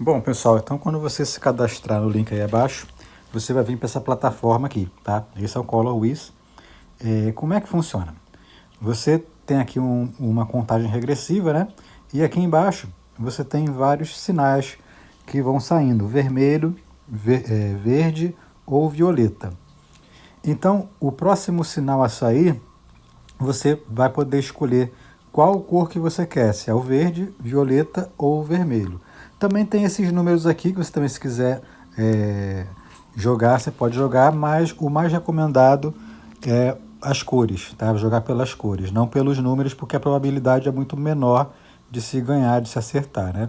Bom, pessoal, então quando você se cadastrar no link aí abaixo, você vai vir para essa plataforma aqui, tá? Esse é o ColorWiz. É, como é que funciona? Você tem aqui um, uma contagem regressiva, né? E aqui embaixo você tem vários sinais que vão saindo, vermelho, ver, é, verde ou violeta. Então, o próximo sinal a sair, você vai poder escolher qual cor que você quer, se é o verde, violeta ou vermelho. Também tem esses números aqui, que você também se quiser é, jogar, você pode jogar, mas o mais recomendado é as cores, tá? Jogar pelas cores, não pelos números, porque a probabilidade é muito menor de se ganhar, de se acertar, né?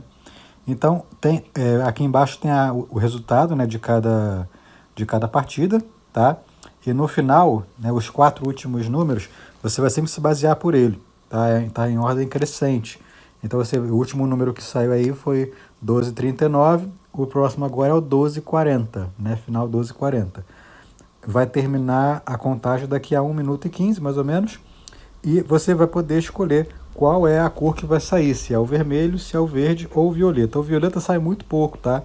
Então, tem, é, aqui embaixo tem a, o, resultado né, de, cada, de cada partida, tá? E no final, né, os quatro últimos números, você vai sempre se basear por ele, tá? Tá em ordem crescente. Então, você, o último número que saiu aí foi 12,39, o próximo agora é o 12,40, né? Final 12,40. Vai terminar a contagem daqui a 1 minuto e 15, mais ou menos, e você vai poder escolher qual é a cor que vai sair, se é o vermelho, se é o verde ou o violeta. O violeta sai muito pouco, tá?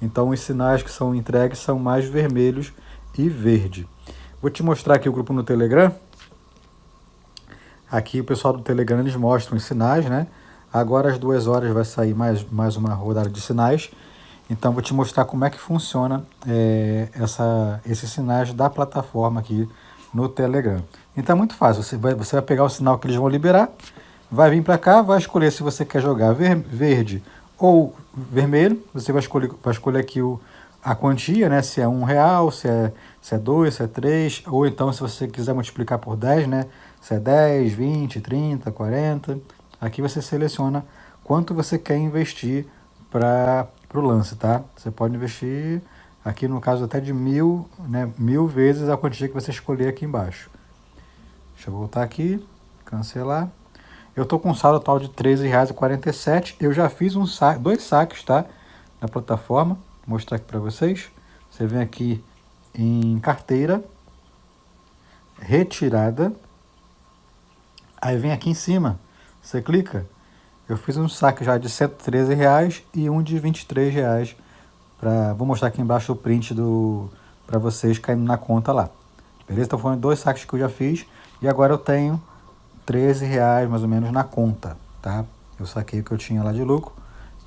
Então os sinais que são entregues são mais vermelhos e verde. Vou te mostrar aqui o grupo no Telegram. Aqui o pessoal do Telegram eles mostram os sinais, né? Agora às duas horas vai sair mais, mais uma rodada de sinais. Então vou te mostrar como é que funciona é, essa, esses sinais da plataforma aqui no Telegram. Então é muito fácil, você vai, você vai pegar o sinal que eles vão liberar, vai vir para cá, vai escolher se você quer jogar ver, verde ou vermelho, você vai escolher, vai escolher aqui o, a quantia, né? se é um real, se é, se é dois, se é três, ou então se você quiser multiplicar por 10, né? se é 10, 20, 30, 40, aqui você seleciona quanto você quer investir para o lance, tá? Você pode investir aqui no caso até de mil, né, mil vezes a quantia que você escolher aqui embaixo. Deixa eu voltar aqui, cancelar. Eu estou com um saldo atual de R$ 13,47. Eu já fiz um sa dois saques, tá? Na plataforma. Vou mostrar aqui para vocês. Você vem aqui em carteira, retirada. Aí vem aqui em cima, você clica. Eu fiz um saque já de 113 reais e um de 23 reais. Pra, vou mostrar aqui embaixo o print do para vocês caindo na conta lá. Beleza? Então foram dois saques que eu já fiz e agora eu tenho 13 reais mais ou menos na conta, tá? Eu saquei o que eu tinha lá de lucro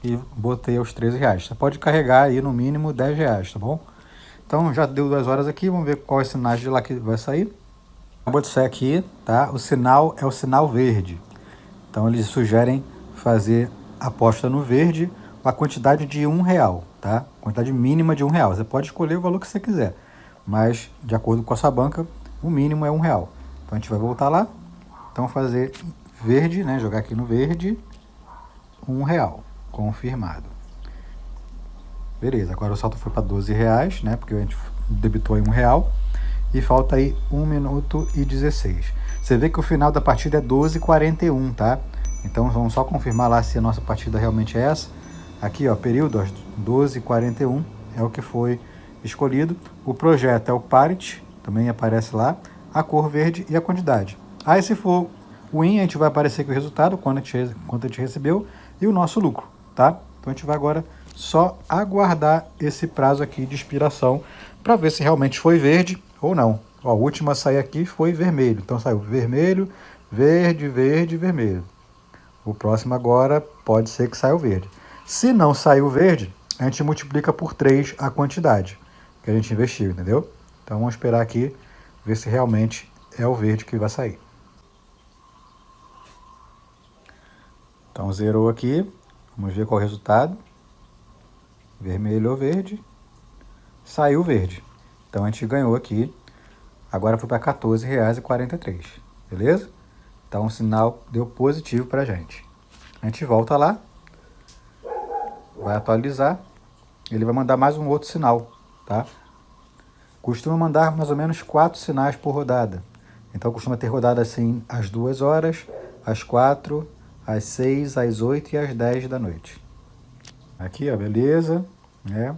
e botei os 13 reais. Você pode carregar aí no mínimo 10 reais, tá bom? Então já deu duas horas aqui, vamos ver qual é o sinal de lá que vai sair. Acabou de sair aqui, tá? O sinal é o sinal verde. Então eles sugerem fazer aposta no verde a quantidade de um real, tá? Quantidade mínima de um real. Você pode escolher o valor que você quiser, mas de acordo com a sua banca, o mínimo é um real. Então a gente vai voltar lá, então fazer verde, né? Jogar aqui no verde, um real, confirmado. Beleza, agora o salto foi para 12 reais, né? Porque a gente debitou em um real. E falta aí 1 minuto e 16. Você vê que o final da partida é 12h41, tá? Então vamos só confirmar lá se a nossa partida realmente é essa. Aqui, ó, período, 12h41 é o que foi escolhido. O projeto é o Parity, também aparece lá. A cor verde e a quantidade. Aí se for o IN, a gente vai aparecer aqui o resultado, quanto a, gente, quanto a gente recebeu, e o nosso lucro, tá? Então a gente vai agora só aguardar esse prazo aqui de expiração para ver se realmente foi verde ou não. Ó, a última a sair aqui foi vermelho, então saiu vermelho, verde, verde, vermelho. O próximo agora pode ser que saia o verde. Se não saiu verde, a gente multiplica por 3 a quantidade que a gente investiu, entendeu? Então vamos esperar aqui, ver se realmente é o verde que vai sair. Então zerou aqui, vamos ver qual é o resultado. Vermelho ou verde, saiu verde. Então a gente ganhou aqui, agora foi para R$ 14,43, beleza? Então o sinal deu positivo para a gente. A gente volta lá, vai atualizar, ele vai mandar mais um outro sinal, tá? Costuma mandar mais ou menos quatro sinais por rodada. Então costuma ter rodada assim às duas horas, às quatro, às 6, às 8 e às 10 da noite. Aqui, ó, beleza. É.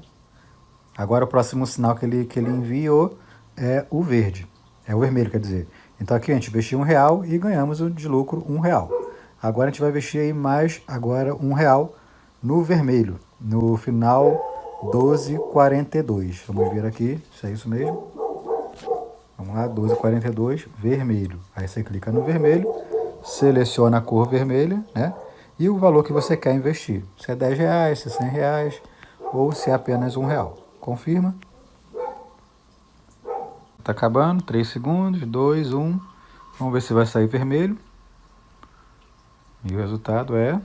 Agora o próximo sinal que ele, que ele enviou é o verde. É o vermelho, quer dizer. Então aqui a gente investiu um real e ganhamos de lucro um real. Agora a gente vai investir aí mais, agora um real no vermelho, no final 12,42. Vamos ver aqui se é isso mesmo. Vamos lá, 12,42, vermelho. Aí você clica no vermelho, seleciona a cor vermelha, né? E o valor que você quer investir. Se é 10 reais, se é 100 reais ou se é apenas um real. Confirma. Tá acabando, 3 segundos, 2, 1. Vamos ver se vai sair vermelho. E o resultado é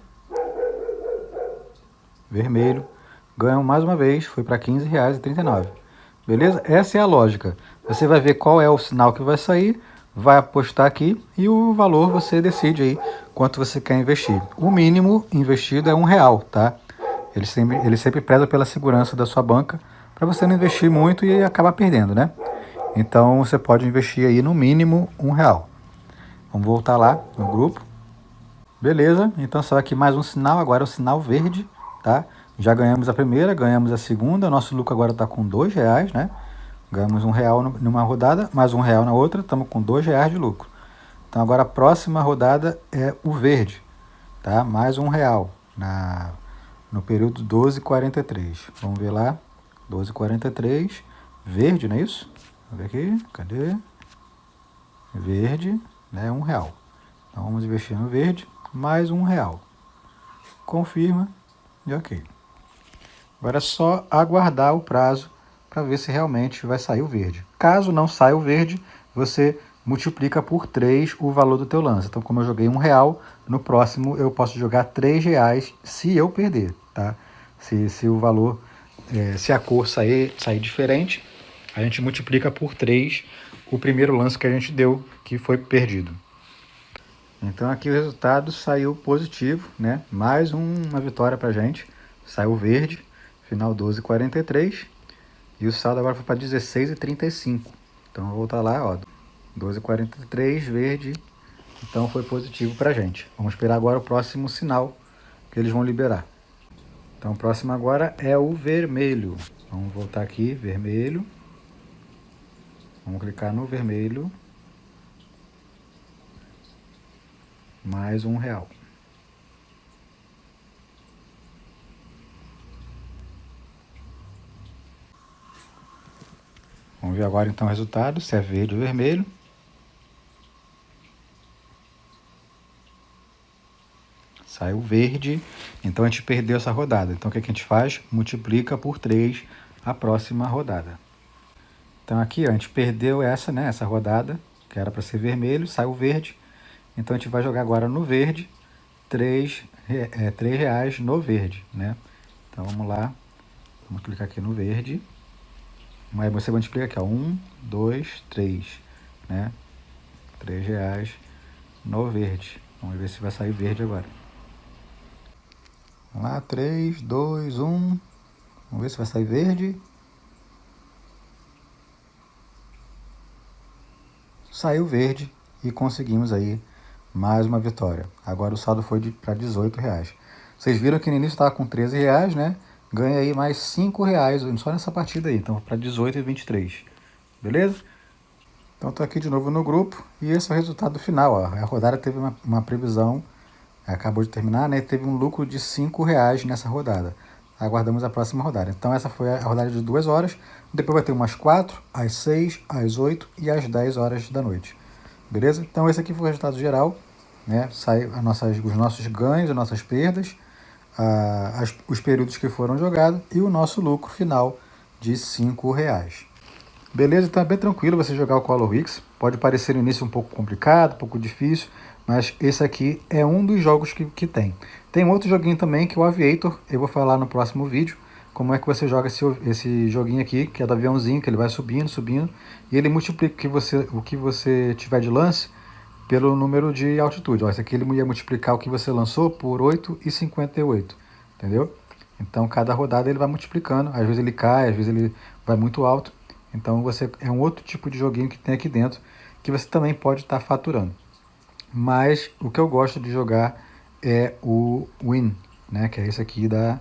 vermelho. Ganham mais uma vez, foi para R$ 15,39. Beleza? Essa é a lógica. Você vai ver qual é o sinal que vai sair, vai apostar aqui e o valor você decide aí quanto você quer investir. O mínimo investido é um real, tá? Ele sempre, ele sempre preza pela segurança da sua banca para você não investir muito e acabar perdendo, né? Então você pode investir aí no mínimo um real. Vamos voltar lá no grupo. Beleza, então só aqui mais um sinal, agora é o sinal verde, tá? Já ganhamos a primeira, ganhamos a segunda, nosso lucro agora está com dois reais, né? Ganhamos um real numa rodada, mais um real na outra, estamos com dois reais de lucro. Então agora a próxima rodada é o verde, tá? Mais um real na, no período 12,43. Vamos ver lá, 12,43, verde, não é isso? Ver aqui, cadê? Verde, né? Um real. Então vamos investir no verde, mais um real. Confirma e ok. Agora é só aguardar o prazo para ver se realmente vai sair o verde. Caso não saia o verde, você multiplica por 3 o valor do teu lance. Então, como eu joguei um real, no próximo eu posso jogar 3 reais se eu perder, tá? Se, se o valor, é, se a cor sair, sair diferente, a gente multiplica por 3 o primeiro lance que a gente deu, que foi perdido. Então aqui o resultado saiu positivo, né? Mais uma vitória pra gente. Saiu verde final 12,43. E o saldo agora foi para 16,35. Então, vou voltar lá, ó, 12,43, verde. Então, foi positivo para a gente. Vamos esperar agora o próximo sinal que eles vão liberar. Então, o próximo agora é o vermelho. Vamos voltar aqui, vermelho. Vamos clicar no vermelho. Mais um real. Vamos ver agora então o resultado, se é verde ou vermelho. Saiu verde, então a gente perdeu essa rodada. Então o que a gente faz? Multiplica por 3 a próxima rodada. Então aqui ó, a gente perdeu essa, né, essa rodada, que era para ser vermelho, saiu verde. Então a gente vai jogar agora no verde, 3, é, 3 reais no verde, né? Então vamos lá, vamos clicar aqui no verde. Aí você multiplica aqui, ó. Um, dois, três, né? Três reais no verde. Vamos ver se vai sair verde agora. Vamos lá, três, dois, um. Vamos ver se vai sair verde. Saiu verde e conseguimos aí mais uma vitória. Agora o saldo foi para 18 reais. Vocês viram que no início estava com 13 reais, né? ganha aí mais 5 reais só nessa partida aí. Então, para 18 e 23. Beleza? Então, estou aqui de novo no grupo e esse é o resultado final. Ó. A rodada teve uma, uma previsão, acabou de terminar, né? Teve um lucro de 5 reais nessa rodada. Aguardamos a próxima rodada. Então, essa foi a rodada de 2 horas. Depois vai ter umas 4, às 6, às 8 e às 10 horas da noite. Beleza? Então, esse aqui foi o resultado geral. Né? Sai as nossas, os nossos ganhos, as nossas perdas a, as, os períodos que foram jogados e o nosso lucro final de R$ reais. Beleza? Então é bem tranquilo você jogar o Color Wix. Pode parecer no início um pouco complicado, um pouco difícil, mas esse aqui é um dos jogos que, que tem. Tem outro joguinho também que é o Aviator, eu vou falar no próximo vídeo, como é que você joga esse, esse joguinho aqui, que é do aviãozinho, que ele vai subindo, subindo, e ele multiplica o que você, o que você tiver de lance pelo número de altitude. Ó, esse aqui ele ia multiplicar o que você lançou por 8,58, entendeu? Então, cada rodada ele vai multiplicando. Às vezes ele cai, às vezes ele vai muito alto. Então, você é um outro tipo de joguinho que tem aqui dentro que você também pode estar tá faturando. Mas o que eu gosto de jogar é o Win, né? que é esse aqui da,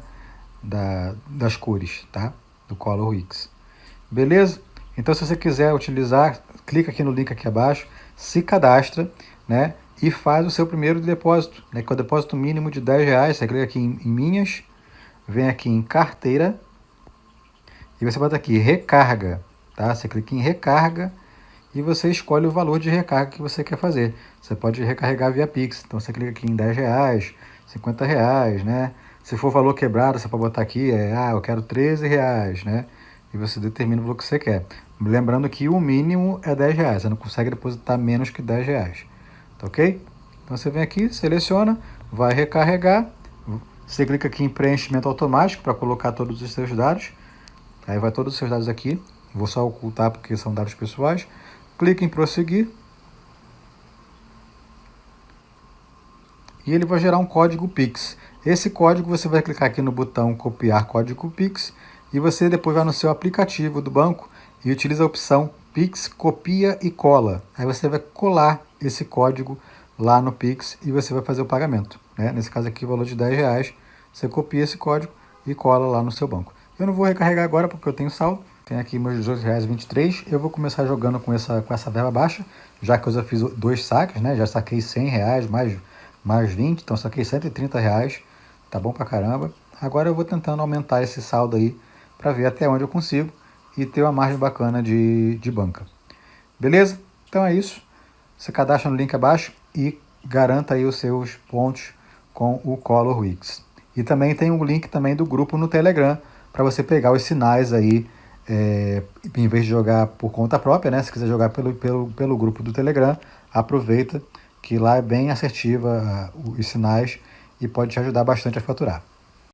da, das cores, tá? do Color Wix. Beleza? Então, se você quiser utilizar, clica aqui no link aqui abaixo se cadastra, né? E faz o seu primeiro depósito, né? Que é o depósito mínimo de 10 reais. Você clica aqui em, em minhas, vem aqui em carteira e você bota aqui recarga, tá? Você clica em recarga e você escolhe o valor de recarga que você quer fazer. Você pode recarregar via Pix, então você clica aqui em 10 reais, 50 reais, né? Se for valor quebrado, você pode botar aqui, é, ah, eu quero 13 reais, né? E você determina o valor que você quer. Lembrando que o mínimo é 10 reais, você não consegue depositar menos que 10 reais, tá ok? Então você vem aqui, seleciona, vai recarregar, você clica aqui em preenchimento automático para colocar todos os seus dados, aí vai todos os seus dados aqui, vou só ocultar porque são dados pessoais, clica em prosseguir, e ele vai gerar um código Pix. Esse código você vai clicar aqui no botão copiar código Pix e você depois vai no seu aplicativo do banco e utiliza a opção Pix copia e cola. Aí você vai colar esse código lá no Pix e você vai fazer o pagamento. Né? Nesse caso aqui, o valor de 10 reais, você copia esse código e cola lá no seu banco. Eu não vou recarregar agora porque eu tenho saldo, tem aqui meus R$18,23. Eu vou começar jogando com essa, com essa verba baixa, já que eu já fiz dois saques, né? Já saquei 100 reais, mais, mais 20, então saquei 130 reais. Tá bom pra caramba. Agora eu vou tentando aumentar esse saldo aí para ver até onde eu consigo e ter uma margem bacana de, de banca. Beleza? Então é isso. Você cadastra no link abaixo e garanta aí os seus pontos com o Color Wix. E também tem um link também do grupo no Telegram para você pegar os sinais aí é, em vez de jogar por conta própria, né? Se quiser jogar pelo, pelo, pelo grupo do Telegram, aproveita que lá é bem assertiva uh, os sinais e pode te ajudar bastante a faturar.